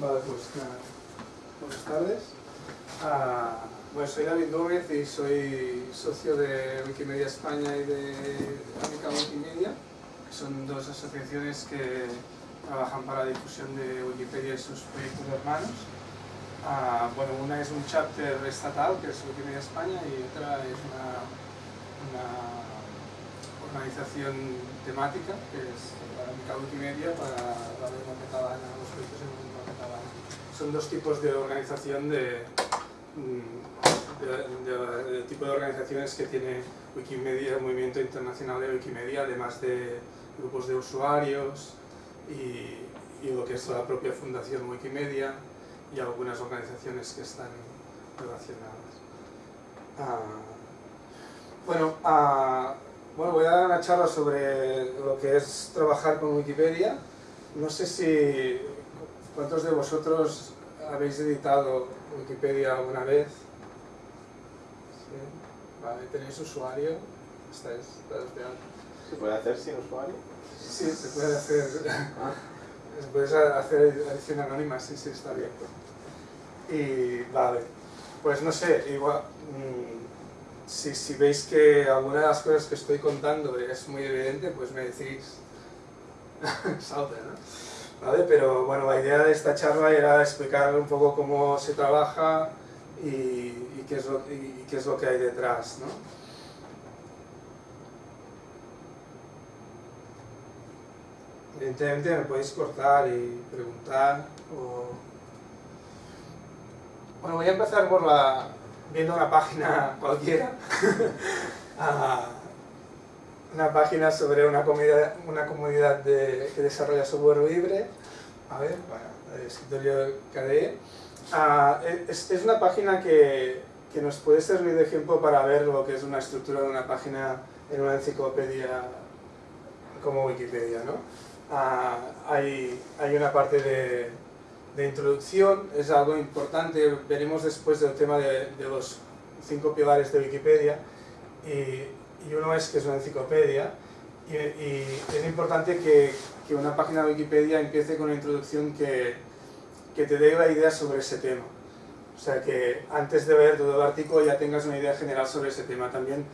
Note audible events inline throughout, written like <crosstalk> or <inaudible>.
Vale, pues nada. Buenas tardes. Ah, bueno, soy David Gómez y soy socio de Wikimedia España y de Amica Wikimedia, que son dos asociaciones que trabajan para la difusión de Wikipedia y sus proyectos hermanos. Ah, bueno, una es un chapter estatal, que es Wikimedia España, y otra es una, una organización temática, que es la Wikimedia, para la lengua catalana, los proyectos en. Son dos tipos de organización de, de, tipo de organizaciones que tiene Wikimedia, el Movimiento Internacional de Wikimedia, además de grupos de usuarios y, y lo que es la propia Fundación Wikimedia y algunas organizaciones que están relacionadas. Ah, bueno, ah, bueno, voy a dar una charla sobre lo que es trabajar con Wikipedia. No sé si cuántos de vosotros habéis editado Wikipedia alguna vez. ¿Sí? Vale, ¿tenéis usuario? ¿Estáis dados de alta? ¿Se puede hacer sin usuario? Sí, se puede hacer. <laughs> Ah. Puedes hacer edición anónima, sí, sí, está bien. Y vale, pues no sé, igual, mmm, si, si, veis que alguna de las cosas que estoy contando es muy evidente, pues me decís, <laughs> salta, ¿no? Pero bueno, la idea de esta charla era explicar un poco cómo se trabaja y, qué, es lo, qué es lo que hay detrás, ¿no? Evidentemente me podéis cortar y preguntar. Bueno, voy a empezar por la... viendo una página cualquiera. <laughs> una página sobre una comunidad, una comunidad de, que desarrolla software libre. A ver, bueno, el escritorio KDE. Ah, es, es, una página que, que nos puede servir de ejemplo para ver lo que es una estructura de una página en una enciclopedia como Wikipedia, ¿no? Uh, hay, hay, una parte de, de, introducción, es algo importante, veremos después del tema de, de los cinco pilares de Wikipedia, y, y, uno es que es una enciclopedia, y, es importante que, que, una página de Wikipedia empiece con una introducción que, que te dé la idea sobre ese tema. O sea, que antes de ver todo el artículo ya tengas una idea general sobre ese tema. También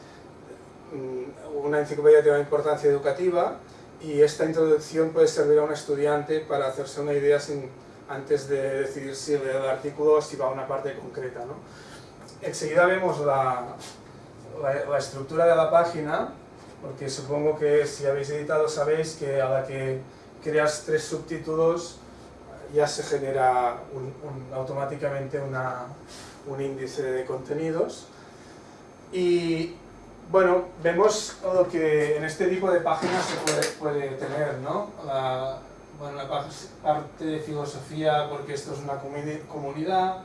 mm, una enciclopedia tiene una importancia educativa, y esta introducción puede servir a un estudiante para hacerse una idea sin, antes de decidir si lee el artículo o si va a una parte concreta. ¿no? Enseguida vemos la, la, la, estructura de la página, porque supongo que si habéis editado sabéis que a la que creas tres subtítulos ya se genera un, un, automáticamente una, un índice de contenidos. Y bueno, vemos lo que en este tipo de páginas se puede, puede tener, ¿no? La, bueno, la parte de filosofía, porque esto es una comunidad,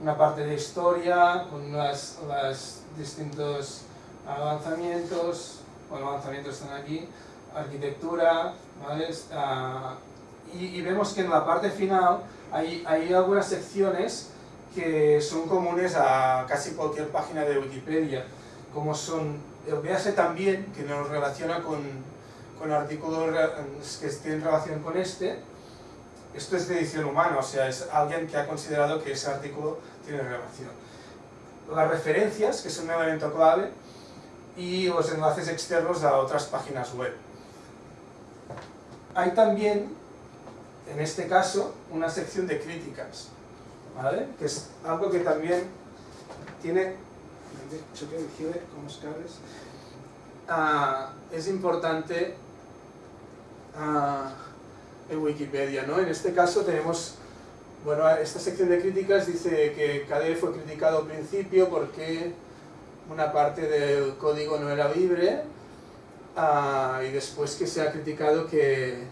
una parte de historia, con las, las distintos avanzamientos, bueno, avanzamientos están aquí, arquitectura, ¿vale? Uh, y, y, vemos que en la parte final hay, hay algunas secciones que son comunes a casi cualquier página de Wikipedia como son el BASE también, que nos relaciona con, con artículos que tienen relación con este, esto es de edición humana, o sea, es alguien que ha considerado que ese artículo tiene relación. Las referencias, que son un elemento clave, y los enlaces externos a otras páginas web. Hay también, en este caso, una sección de críticas, ¿vale? que es algo que también tiene uh, es importante uh, en Wikipedia. ¿no? En este caso tenemos, bueno, esta sección de críticas dice que KDE fue criticado al principio porque una parte del código no era libre uh, y después que se ha criticado que,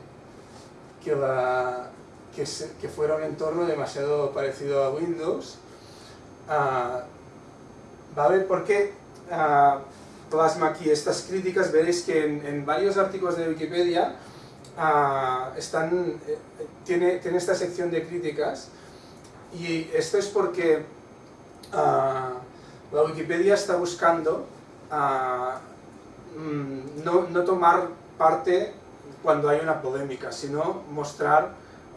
que, se, que fuera un entorno demasiado parecido a Windows. Uh, ¿vale? Porque uh, plasma aquí estas críticas, veréis que en, en varios artículos de Wikipedia están, eh, tiene, tiene esta sección de críticas y esto es porque uh, la Wikipedia está buscando mm, no, no tomar parte cuando hay una polémica, sino mostrar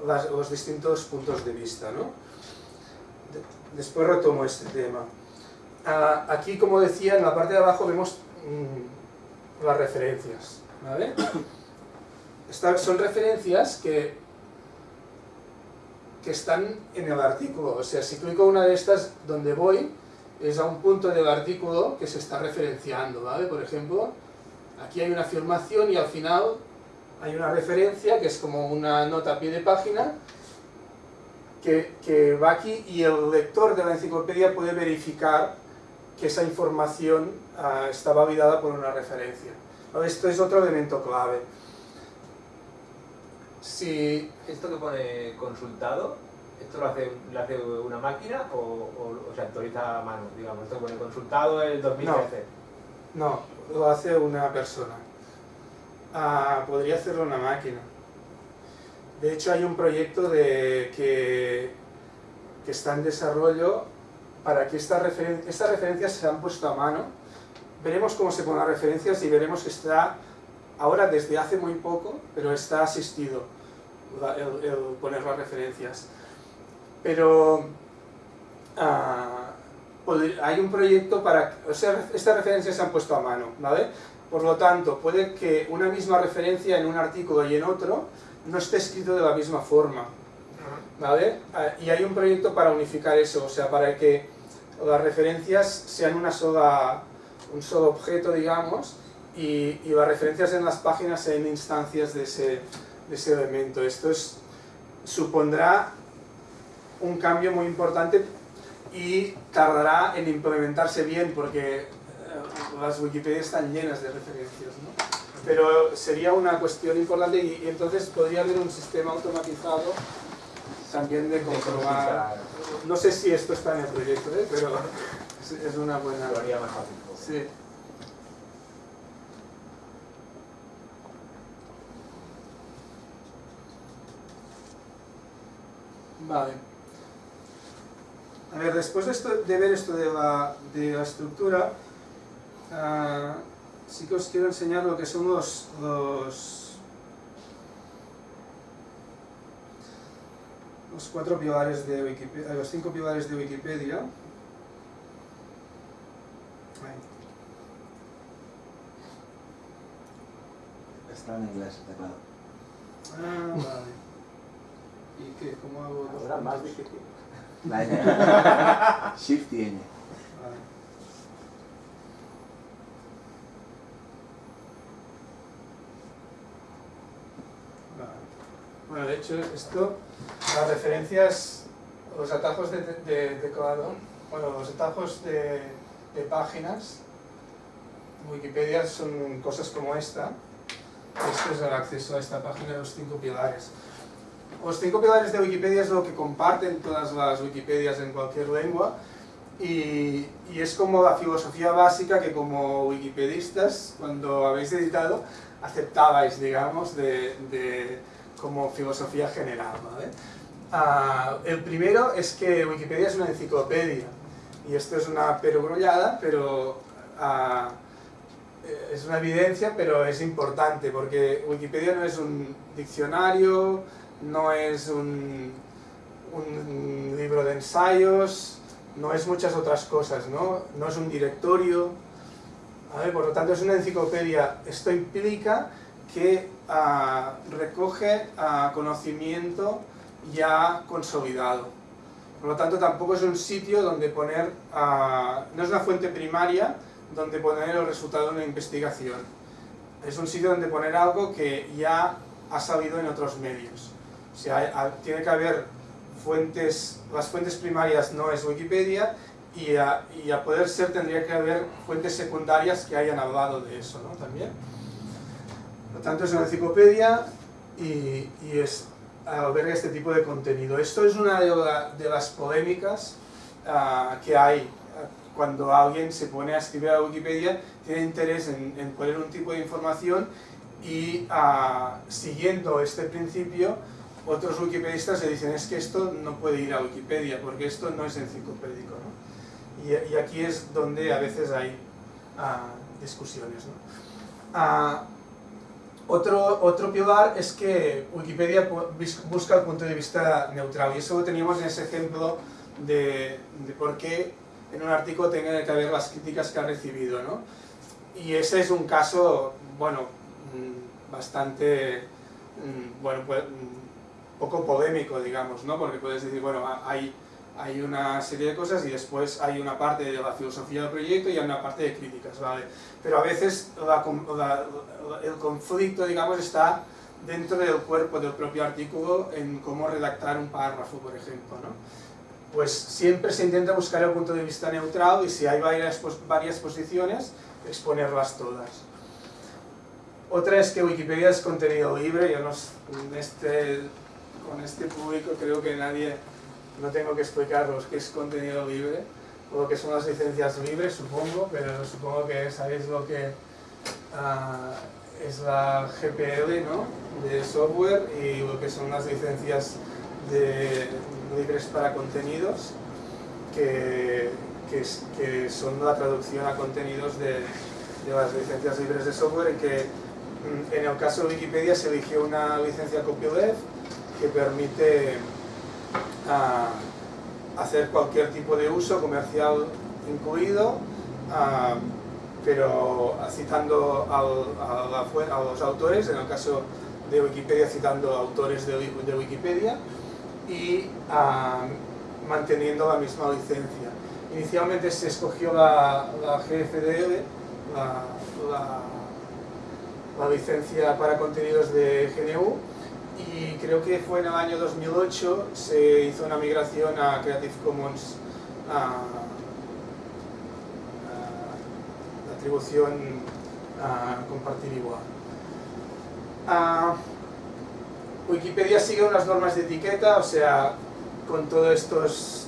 los distintos puntos de vista. ¿no? después retomo este tema. Ah, aquí, como decía, en la parte de abajo vemos mm, las referencias. ¿vale? Son referencias que, que están en el artículo. O sea, si clico una de estas, donde voy, es a un punto del artículo que se está referenciando. ¿vale? Por ejemplo, aquí hay una afirmación y al final hay una referencia que es como una nota a pie de página que, va aquí y el lector de la enciclopedia puede verificar que esa información uh, está validada por una referencia. Esto es otro elemento clave. Si... ¿Esto que pone consultado, esto lo hace, lo hace una máquina o, o, se actualiza a mano? Digamos, esto pone consultado el 2013. No, lo hace una persona. Ah, podría hacerlo una máquina. De hecho hay un proyecto de que, que está en desarrollo para que estas, estas referencias se han puesto a mano. Veremos cómo se ponen las referencias y veremos que está ahora desde hace muy poco, pero está asistido el, poner las referencias. Pero ah, hay un proyecto para... O sea, estas referencias se han puesto a mano, ¿vale? Por lo tanto, puede que una misma referencia en un artículo y en otro no esté escrito de la misma forma. ¿Vale? Ah, y hay un proyecto para unificar eso, o sea, para que las referencias sean una sola, un solo objeto, digamos, y, las referencias en las páginas sean instancias de ese, de ese elemento. Esto es, supondrá un cambio muy importante y tardará en implementarse bien porque las Wikipedia están llenas de referencias, ¿no? Pero sería una cuestión importante y, entonces podría haber un sistema automatizado también de comprobar... No sé si esto está en el proyecto, ¿eh? pero <laughs> es una buena... Lo haría más fácil. Sí. Vale. A ver, después de, esto, de ver esto de la, de la estructura, uh, sí que os quiero enseñar lo que son los, los, los cuatro pilares de Wikipedia, los cinco pilares de Wikipedia. Está en inglés, teclado. Ah, vale. ¿Y qué? ¿Cómo hago? Ahora más difícil. <laughs> Shift y N. Bueno, de hecho, esto, las referencias, los atajos de, teclado, bueno, los atajos de, páginas, Wikipedia son cosas como esta. Esto es el acceso a esta página de los cinco pilares. Los cinco pilares de Wikipedia es lo que comparten todas las Wikipedias en cualquier lengua y, y, es como la filosofía básica que como wikipedistas, cuando habéis editado, aceptabais, digamos, de como filosofía general. Ah, el primero es que Wikipedia es una enciclopedia, y esto es una perogrullada, pero ah, es una evidencia, pero es importante, porque Wikipedia no es un diccionario, no es un, libro de ensayos, no es muchas otras cosas, ¿no? no es un directorio, por lo tanto es una enciclopedia. Esto implica que ah, recoge ah, conocimiento ya consolidado. Por lo tanto, tampoco es un sitio donde poner, ah, no es una fuente primaria donde poner el resultado de una investigación. Es un sitio donde poner algo que ya ha salido en otros medios. O sea, tiene que haber fuentes, las fuentes primarias no es Wikipedia y a, y a poder ser tendría que haber fuentes secundarias que hayan hablado de eso ¿no? también. Por lo tanto, es una enciclopedia y, es, alberga este tipo de contenido. Esto es una de, las polémicas ah, que hay cuando alguien se pone a escribir a Wikipedia, tiene interés en, poner un tipo de información y ah, siguiendo este principio, otros wikipedistas le dicen es que esto no puede ir a Wikipedia porque esto no es enciclopédico. ¿no? Y, aquí es donde a veces hay ah, discusiones. ¿no? Otro, otro pilar es que Wikipedia busca el punto de vista neutral y eso lo teníamos en ese ejemplo de, de por qué en un artículo tiene que haber las críticas que ha recibido. ¿no? Y ese es un caso, bueno, mm, bastante, mm, bueno, pues, mm, poco polémico, digamos, ¿no? porque puedes decir, bueno, hay hay una serie de cosas y después hay una parte de la filosofía del proyecto y hay una parte de críticas, ¿vale? Pero a veces el conflicto, digamos, está dentro del cuerpo del propio artículo en cómo redactar un párrafo, por ejemplo, ¿no? Pues siempre se intenta buscar el punto de vista neutral y si hay varias, varias posiciones, exponerlas todas. Otra es que Wikipedia es contenido libre, yo no, este, con este público creo que nadie no tengo que explicaros qué es contenido libre, o lo que son las licencias libres, supongo, pero supongo que sabéis lo que ah, es la GPL ¿no? de software y lo que son las licencias libres para contenidos, que, que, son la traducción a contenidos de, de, las licencias libres de software, en que mm, en el caso de Wikipedia se eligió una licencia copyleft que permite a hacer cualquier tipo de uso comercial incluido, pero citando a, los autores, en el caso de Wikipedia citando autores de, Wikipedia y manteniendo la misma licencia. Inicialmente se escogió la, GFDL, la, la licencia para contenidos de GNU, y creo que fue en el año 2008 se hizo una migración a Creative Commons a, atribución a compartir igual. Wikipedia sigue unas normas de etiqueta, o sea, con todas estas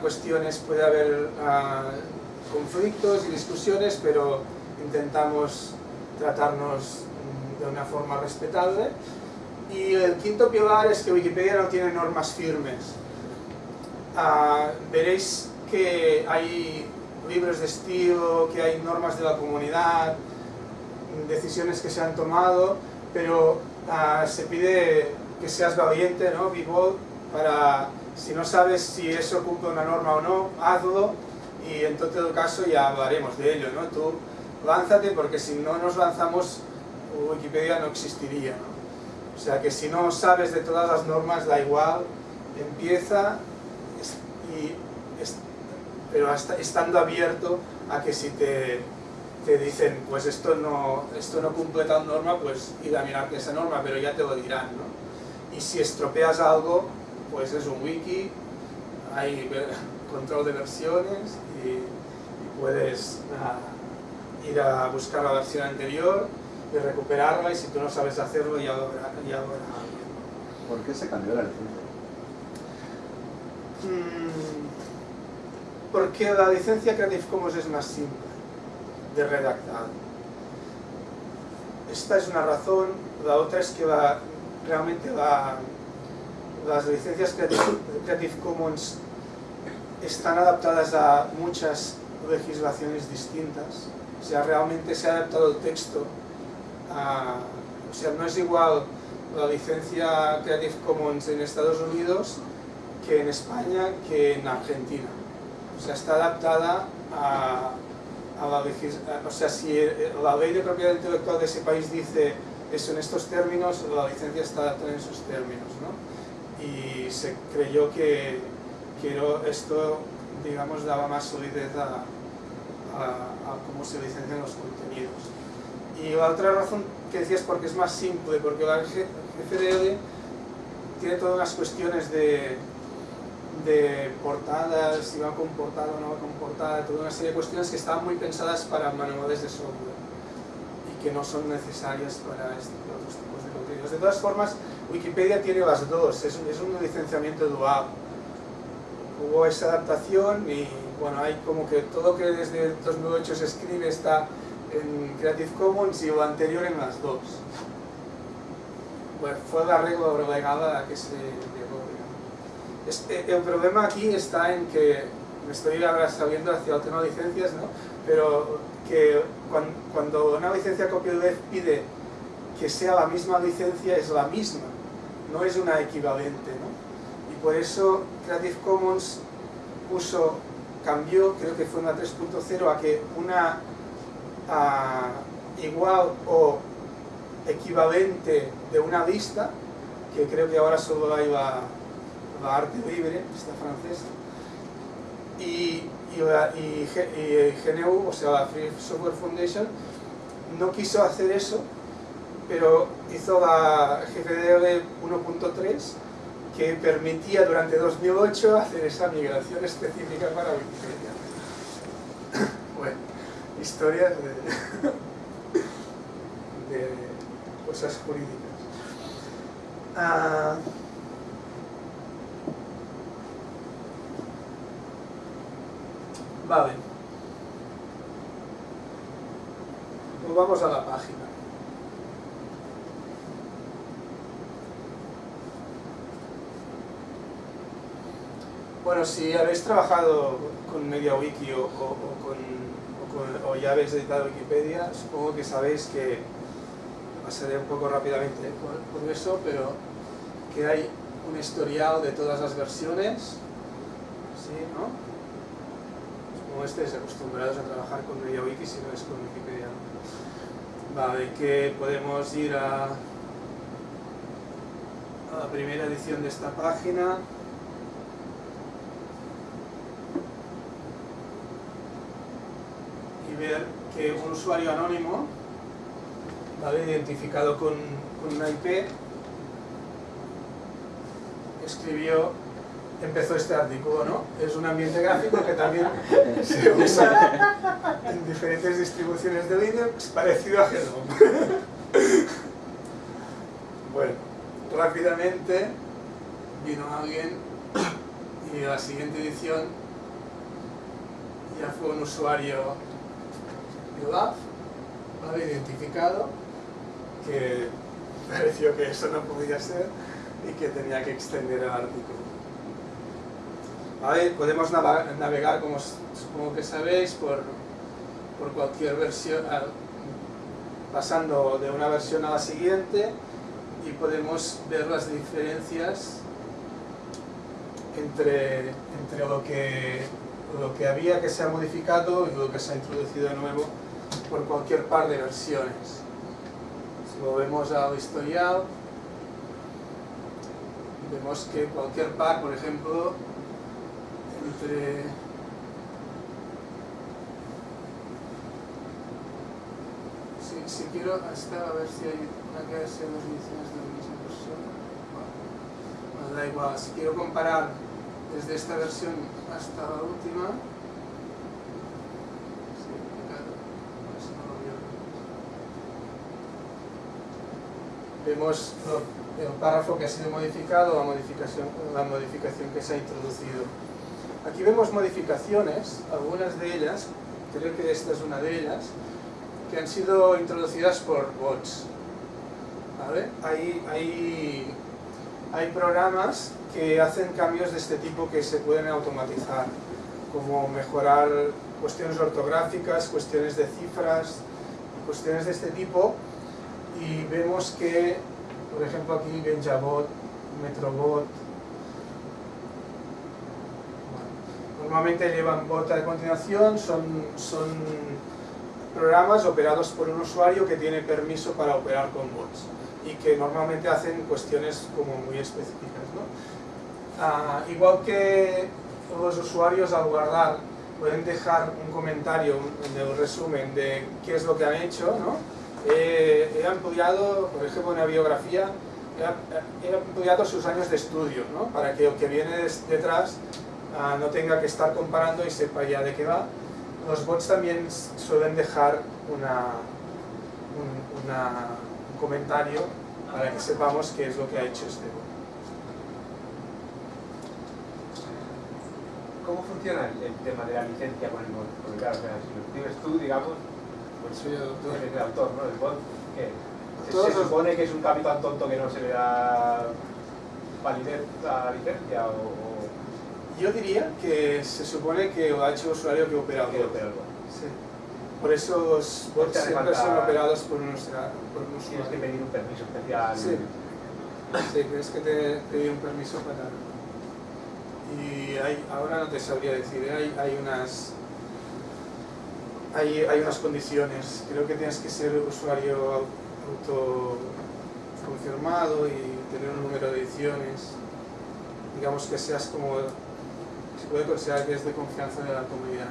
cuestiones puede haber conflictos y discusiones, pero intentamos tratarnos de una forma respetable. Y el quinto pilar es que Wikipedia no tiene normas firmes. Ah, veréis que hay libros de estilo, que hay normas de la comunidad, decisiones que se han tomado, pero ah, se pide que seas valiente, ¿no? Vivo, para, si no sabes si eso cumple una norma o no, hazlo y en todo caso ya hablaremos de ello, ¿no? Tú lánzate porque si no nos lanzamos Wikipedia no existiría, ¿no? O sea que si no sabes de todas las normas, da igual, empieza, pero estando abierto a que si te, te, dicen, pues esto no, esto no cumple tal norma, pues ir a mirar esa norma, pero ya te lo dirán, ¿no? Y si estropeas algo, pues es un wiki, hay <laughs> control de versiones y, puedes ah, ir a buscar la versión anterior de recuperarla y si tú no sabes hacerlo ya lo ¿Por qué se cambió la licencia? Mm, porque la licencia Creative Commons es más simple de redactar. Esta es una razón, la otra es que realmente las licencias Creative, Creative Commons están adaptadas a muchas legislaciones distintas. O sea, realmente se ha adaptado el texto o sea, no es igual la licencia Creative Commons en Estados Unidos que en España que en Argentina. O sea, está adaptada a, la legislación, o sea, si la ley de propiedad intelectual de ese país dice eso en estos términos, la licencia está adaptada en esos términos, ¿no? Y se creyó que, que esto, digamos, daba más solidez a, a cómo se licencian los contenidos. Y la otra razón que decías porque es más simple, porque la GFDL tiene todas las cuestiones de, de portadas, si va con portada o no va con portada, toda una serie de cuestiones que están muy pensadas para manuales de software y que no son necesarias para este, otros tipos de contenidos. De todas formas, Wikipedia tiene las dos, es es un licenciamiento dual. Hubo esa adaptación y bueno, hay como que todo que desde 2008 se escribe está en Creative Commons y lo anterior en las dos. Bueno, fue la regla relegada a que se llegó. Eh, el problema aquí está en que, me estoy ahora sabiendo hacia el tema de licencias, ¿no? pero que cuando, una licencia copyleft pide que sea la misma licencia es la misma, no es una equivalente. ¿no? Y por eso Creative Commons puso, cambió, creo que fue una 3.0, a que una igual o equivalente de una lista, que creo que ahora solo hay la, la arte libre, esta francesa, y, y, la- GNU, o sea, la Free Software Foundation, no quiso hacer eso, pero hizo la GPDL 1.3 que permitía durante 2008 hacer esa migración específica para Wikipedia. <coughs> Bueno, historias <laughs> de, cosas jurídicas. Ah, vale. Pues vamos a la página. Bueno, si habéis trabajado con MediaWiki o- o con, o ya habéis editado Wikipedia, supongo que sabéis que, pasaré un poco rápidamente por, eso, pero que hay un historial de todas las versiones, ¿sí, no? Como estáis acostumbrados a trabajar con MediaWiki si no es con Wikipedia. Vale, que podemos ir a, a la primera edición de esta página. Y ver que un usuario anónimo, ¿vale? identificado con, con una IP, escribió, empezó este artículo, ¿no? Es un ambiente gráfico que también <laughs> se usa en diferentes distribuciones de Linux, parecido a Hello. <laughs> bueno, rápidamente vino alguien y la siguiente edición ya fue un usuario ULAF, ¿vale? identificado, que pareció que eso no podía ser y que tenía que extender el artículo. ¿Vale? Podemos navegar, como supongo que sabéis, por, por cualquier versión, pasando de una versión a la siguiente y podemos ver las diferencias entre, entre lo, que, lo que había que se ha modificado y lo que se ha introducido de nuevo por cualquier par de versiones. Si volvemos al historial, vemos que cualquier par, por ejemplo, entre si, si quiero hasta a ver si hay una que sea dos ediciones de la misma persona bueno, bueno, da igual, si quiero comparar desde esta versión hasta la última sí, claro, pues no lo veo. Vemos el párrafo que ha sido modificado, la modificación, la modificación que se ha introducido. Aquí vemos modificaciones, algunas de ellas, creo que esta es una de ellas, que han sido introducidas por bots. ¿vale? Hay, hay, hay programas que hacen cambios de este tipo que se pueden automatizar, como mejorar cuestiones ortográficas, cuestiones de cifras, cuestiones de este tipo, y vemos que, por ejemplo, aquí Benjabot, Metrobot, normalmente llevan bot a continuación, son, son programas operados por un usuario que tiene permiso para operar con bots y que normalmente hacen cuestiones como muy específicas. ¿no? Ah, igual que los usuarios al guardar pueden dejar un comentario en el resumen de qué es lo que han hecho, ¿no? Eh, he ampliado, por ejemplo, una biografía, he, he ampliado sus años de estudio, ¿no? para que el que viene detrás ah, no tenga que estar comparando y sepa ya de qué va. Los bots también suelen dejar una, un, una- un comentario para que sepamos qué es lo que ha hecho este bot. ¿Cómo funciona el, el tema de la licencia con el bot? Porque claro, o sea, si lo escribes tú, digamos, el autor. eres el autor, ¿no? El bot, ¿qué? Se, supone que es un cambio tan tonto que no se le da validez a licencia o, Yo diría que se supone que ha hecho usuario que opera que opera. Sí. por eso los No bots siempre falta- son operados por un, usura- por un Tienes que pedir un permiso especial. Sí. Sí, tienes que te- pedir un permiso para... Y hay, ahora no te sabría decir, ¿eh? hay, hay unas... Hay, hay unas condiciones, creo que tienes que ser usuario autoconfirmado y tener un número de ediciones, digamos que seas como, se puede considerar que es de confianza de la comunidad.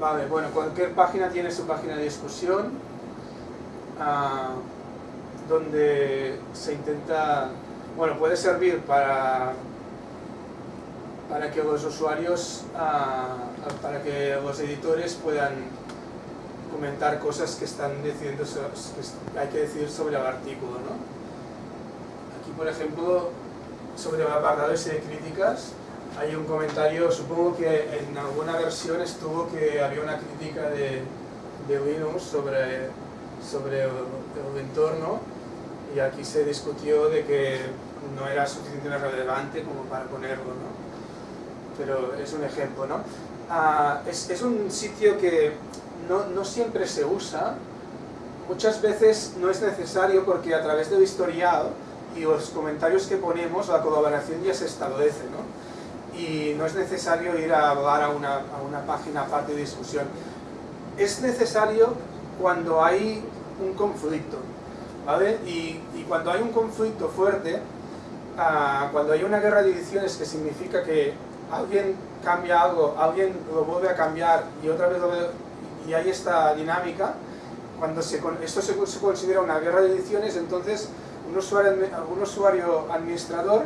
Vale, bueno, cualquier página tiene su página de discusión. Ah, donde se intenta, bueno, puede servir para, para que los usuarios, ah, para que los editores puedan comentar cosas que están decidiendo, hay que decidir sobre el artículo, ¿no? Aquí, por ejemplo, sobre el apartado de críticas, hay un comentario, supongo que en alguna versión estuvo que había una crítica de, de Linux sobre, sobre el entorno y aquí se discutió de que no era suficientemente relevante como para ponerlo, ¿no? Pero es un ejemplo, ¿no? Ah, es, es un sitio que no, no siempre se usa, muchas veces no es necesario porque a través del historial y los comentarios que ponemos la colaboración ya se establece, ¿no? y no es necesario ir a hablar a una, a una página aparte de discusión. Es necesario cuando hay un conflicto, Y, cuando hay un conflicto fuerte, ah, cuando hay una guerra de ediciones que significa que alguien cambia algo, alguien lo vuelve a cambiar y otra vez lo y hay esta dinámica, cuando esto se, considera una guerra de ediciones, entonces un usuario, un usuario administrador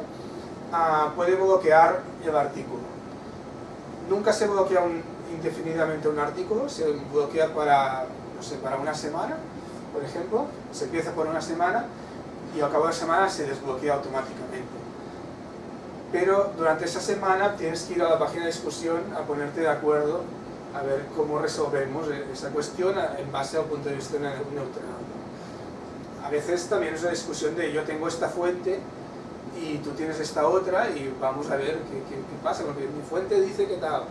ah, puede bloquear el artículo. Nunca se bloquea indefinidamente un artículo, se bloquea para, no sé, para una semana, por ejemplo, se empieza por una semana y al cabo de la semana se desbloquea automáticamente. Pero durante esa semana tienes que ir a la página de discusión a ponerte de acuerdo a ver cómo resolvemos esa cuestión en base al punto de vista ne- neutral. A veces también es una discusión de yo tengo esta fuente y tú tienes esta otra y vamos a ver qué, pasa, porque mi fuente dice que tal,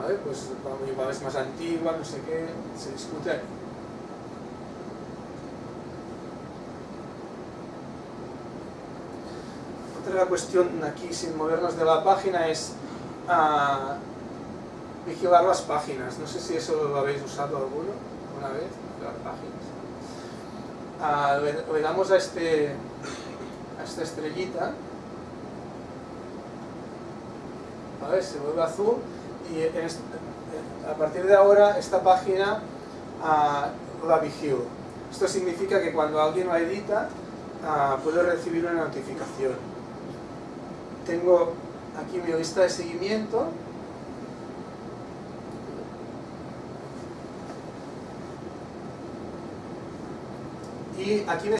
a ver, pues igual es más antigua, no sé qué, se discute. Otra cuestión aquí, sin movernos de la página, es ah, vigilar las páginas. No sé si eso lo habéis usado alguno, una vez, las páginas. Ah, le, damos a, este, a esta estrellita, ¿vale? se vuelve azul y a partir de ahora esta página ah, la vigilo. Esto significa que cuando alguien la edita puede recibir una notificación. Tengo aquí mi lista de seguimiento. Y aquí me